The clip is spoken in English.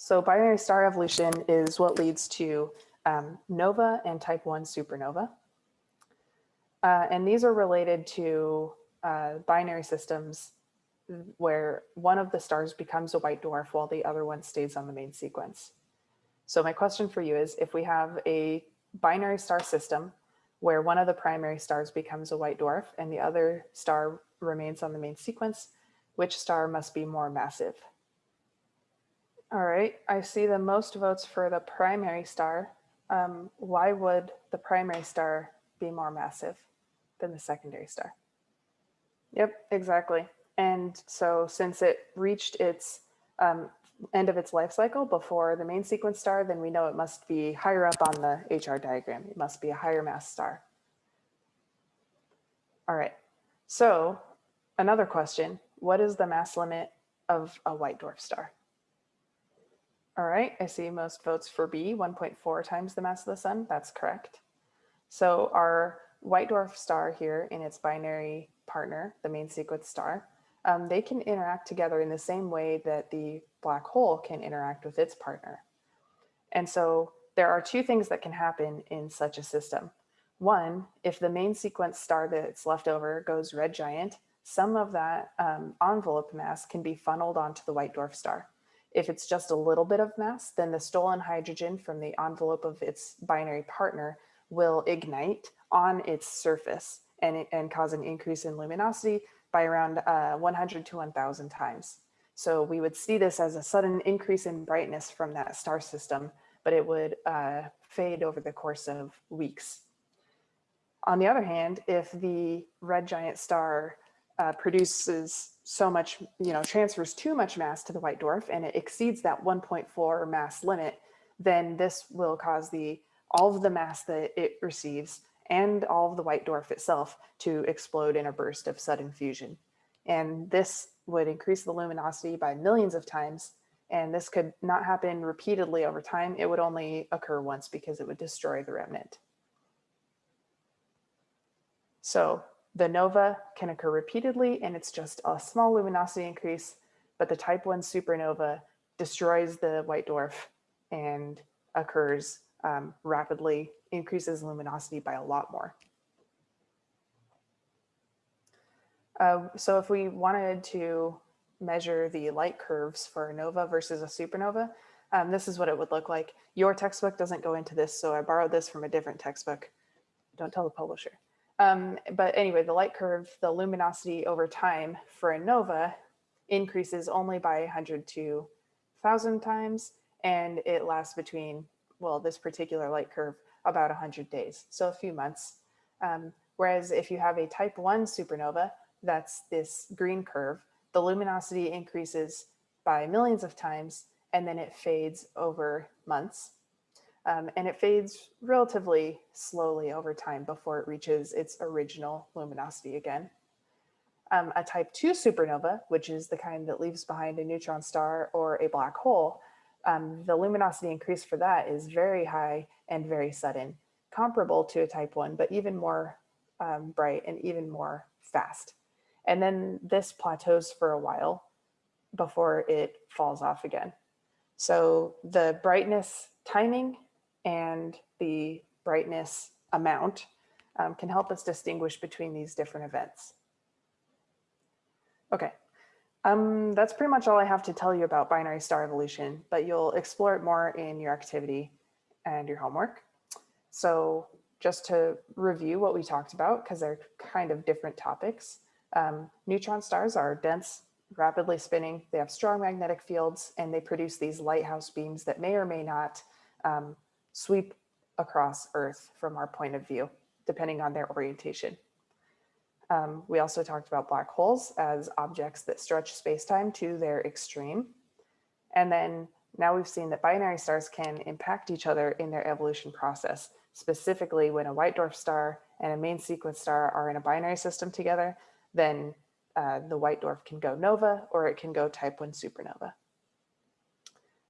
So binary star evolution is what leads to um, nova and type 1 supernova. Uh, and these are related to uh, binary systems where one of the stars becomes a white dwarf while the other one stays on the main sequence. So my question for you is if we have a binary star system where one of the primary stars becomes a white dwarf and the other star remains on the main sequence, which star must be more massive? All right, I see the most votes for the primary star. Um, why would the primary star be more massive than the secondary star? Yep, exactly. And so since it reached its um, end of its life cycle before the main sequence star, then we know it must be higher up on the HR diagram. It must be a higher mass star. All right, so another question, what is the mass limit of a white dwarf star? All right, I see most votes for B, 1.4 times the mass of the sun. That's correct. So our white dwarf star here in its binary partner, the main sequence star, um, they can interact together in the same way that the black hole can interact with its partner. And so there are two things that can happen in such a system. One, if the main sequence star that's left over goes red giant, some of that um, envelope mass can be funneled onto the white dwarf star. If it's just a little bit of mass, then the stolen hydrogen from the envelope of its binary partner will ignite on its surface and, and cause an increase in luminosity by around uh, 100 to 1000 times. So we would see this as a sudden increase in brightness from that star system, but it would uh, fade over the course of weeks. On the other hand, if the red giant star uh, produces so much, you know, transfers too much mass to the white dwarf and it exceeds that 1.4 mass limit, then this will cause the all of the mass that it receives and all of the white dwarf itself to explode in a burst of sudden fusion. And this would increase the luminosity by millions of times. And this could not happen repeatedly over time. It would only occur once because it would destroy the remnant. So the nova can occur repeatedly and it's just a small luminosity increase, but the type 1 supernova destroys the white dwarf and occurs um, rapidly, increases luminosity by a lot more. Uh, so if we wanted to measure the light curves for a nova versus a supernova, um, this is what it would look like. Your textbook doesn't go into this, so I borrowed this from a different textbook. Don't tell the publisher. Um, but anyway, the light curve, the luminosity over time for a nova increases only by 100 to 1000 times, and it lasts between, well, this particular light curve, about 100 days, so a few months. Um, whereas if you have a type 1 supernova, that's this green curve, the luminosity increases by millions of times, and then it fades over months. Um, and it fades relatively slowly over time before it reaches its original luminosity again. Um, a type 2 supernova, which is the kind that leaves behind a neutron star or a black hole, um, the luminosity increase for that is very high and very sudden, comparable to a type 1, but even more um, bright and even more fast. And then this plateaus for a while before it falls off again. So the brightness timing and the brightness amount um, can help us distinguish between these different events. Okay, um, that's pretty much all I have to tell you about binary star evolution, but you'll explore it more in your activity and your homework. So just to review what we talked about, because they're kind of different topics, um, neutron stars are dense, rapidly spinning, they have strong magnetic fields, and they produce these lighthouse beams that may or may not um, sweep across Earth from our point of view, depending on their orientation. Um, we also talked about black holes as objects that stretch spacetime to their extreme. And then now we've seen that binary stars can impact each other in their evolution process, specifically when a white dwarf star and a main sequence star are in a binary system together, then uh, the white dwarf can go nova or it can go type 1 supernova.